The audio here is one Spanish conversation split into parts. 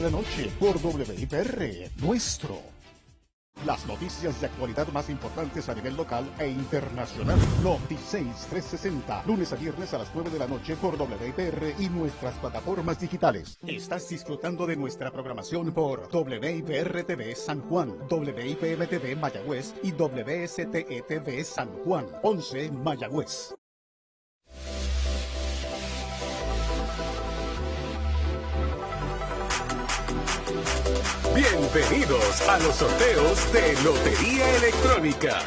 la noche por WIPR, nuestro. Las noticias de actualidad más importantes a nivel local e internacional. Noti 360, lunes a viernes a las 9 de la noche por WIPR y nuestras plataformas digitales. Estás disfrutando de nuestra programación por WIPR TV San Juan, WIPM TV Mayagüez y WSTE TV San Juan, 11 Mayagüez. Bienvenidos a los sorteos de Lotería Electrónica.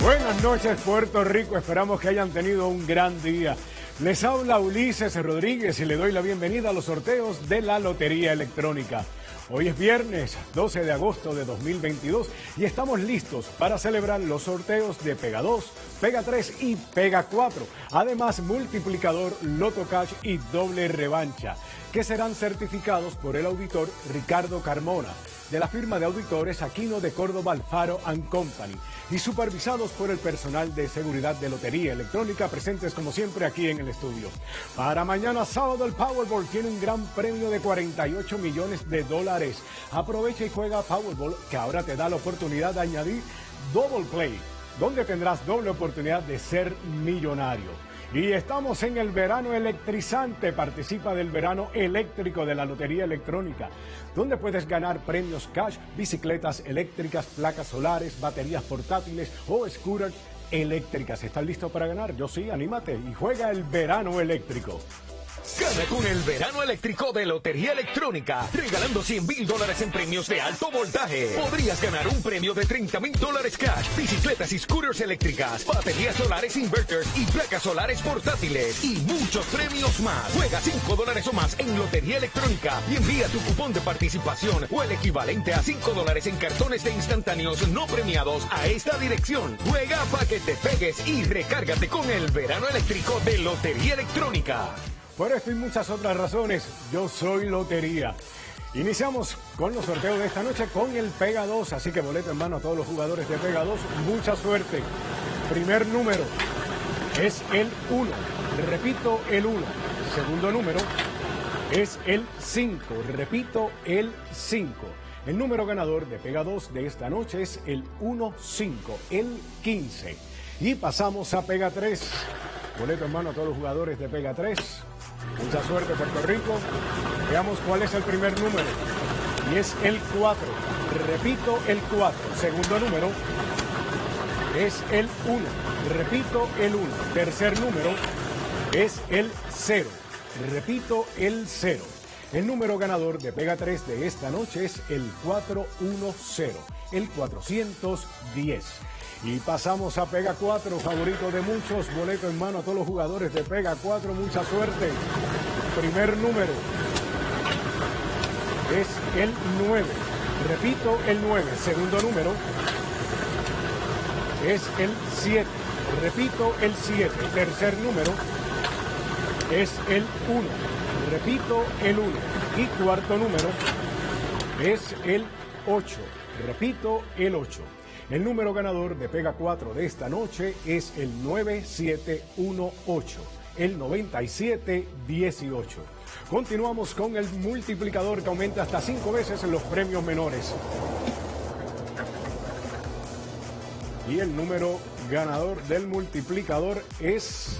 Buenas noches Puerto Rico, esperamos que hayan tenido un gran día. Les habla Ulises Rodríguez y le doy la bienvenida a los sorteos de la Lotería Electrónica. Hoy es viernes 12 de agosto de 2022 y estamos listos para celebrar los sorteos de Pega 2, Pega 3 y Pega 4. Además, multiplicador, Loto Cash y doble revancha que serán certificados por el auditor Ricardo Carmona, de la firma de auditores Aquino de Córdoba Alfaro Company, y supervisados por el personal de seguridad de Lotería Electrónica, presentes como siempre aquí en el estudio. Para mañana sábado el Powerball tiene un gran premio de 48 millones de dólares. Aprovecha y juega Powerball, que ahora te da la oportunidad de añadir Double Play, donde tendrás doble oportunidad de ser millonario. Y estamos en el verano electrizante. Participa del verano eléctrico de la Lotería Electrónica, donde puedes ganar premios cash, bicicletas eléctricas, placas solares, baterías portátiles o scooters eléctricas. ¿Estás listo para ganar? Yo sí, anímate y juega el verano eléctrico. Gana con el verano eléctrico de Lotería Electrónica, regalando 100 mil dólares en premios de alto voltaje. Podrías ganar un premio de 30 mil dólares cash, bicicletas y scooters eléctricas, baterías solares inverters y placas solares portátiles y muchos premios más. Juega 5 dólares o más en Lotería Electrónica y envía tu cupón de participación o el equivalente a 5 dólares en cartones de instantáneos no premiados a esta dirección. Juega para que te pegues y recárgate con el verano eléctrico de Lotería Electrónica. Por esto y muchas otras razones, yo soy Lotería. Iniciamos con los sorteos de esta noche con el Pega 2, así que boleto en mano a todos los jugadores de Pega 2. Mucha suerte. Primer número es el 1. Repito, el 1. Segundo número es el 5. Repito, el 5. El número ganador de Pega 2 de esta noche es el 1-5, el 15. Y pasamos a Pega 3. Boleto en mano a todos los jugadores de Pega 3. Mucha suerte Puerto Rico. Veamos cuál es el primer número. Y es el 4. Repito, el 4. Segundo número es el 1. Repito, el 1. Tercer número es el 0. Repito, el 0. El número ganador de Pega 3 de esta noche es el 410, el 410. Y pasamos a Pega 4, favorito de muchos, boleto en mano a todos los jugadores de Pega 4, mucha suerte. Primer número es el 9. Repito, el 9. Segundo número es el 7. Repito, el 7. Tercer número es el 1. Repito, el 1. Y cuarto número es el 8. Repito, el 8. El número ganador de Pega 4 de esta noche es el 9718, el 9718. Continuamos con el multiplicador que aumenta hasta 5 veces en los premios menores. Y el número ganador del multiplicador es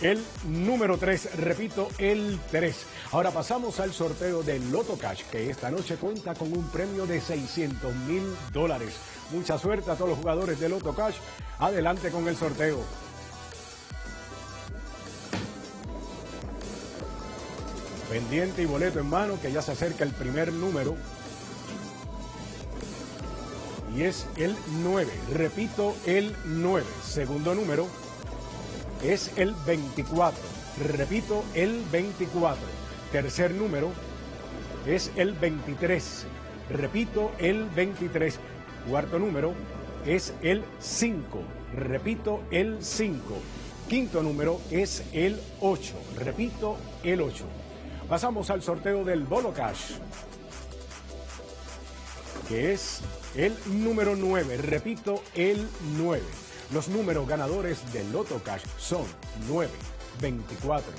el número 3, repito, el 3. Ahora pasamos al sorteo del Loto Cash, que esta noche cuenta con un premio de 600 mil dólares. Mucha suerte a todos los jugadores de Loto Cash. Adelante con el sorteo. Pendiente y boleto en mano, que ya se acerca el primer número. Y es el 9. Repito, el 9. Segundo número es el 24. Repito, el 24. Tercer número es el 23. Repito, el 23. Cuarto número es el 5. Repito, el 5. Quinto número es el 8. Repito, el 8. Pasamos al sorteo del Bolo Cash, que es el número 9. Repito, el 9. Los números ganadores del Loto Cash son 9, 24,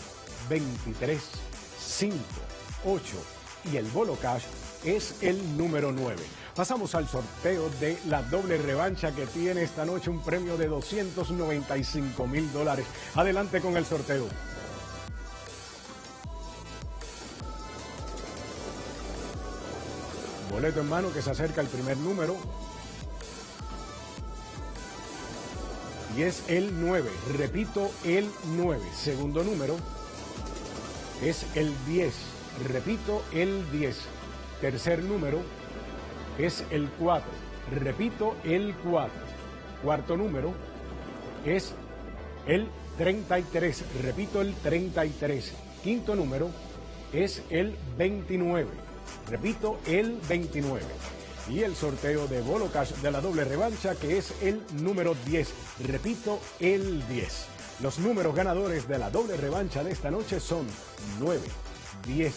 23, 5, 8, y el Bolo Cash es el número 9. Pasamos al sorteo de la doble revancha que tiene esta noche un premio de 295 mil dólares. Adelante con el sorteo. Boleto en mano que se acerca al primer número. Y es el 9. Repito, el 9. Segundo número es el 10. Repito, el 10. Tercer número es el 4. Repito, el 4. Cuarto número es el 33. Repito, el 33. Quinto número es el 29. Repito, el 29. Y el sorteo de Bolo Cash de la doble revancha, que es el número 10. Repito, el 10. Los números ganadores de la doble revancha de esta noche son 9, 10,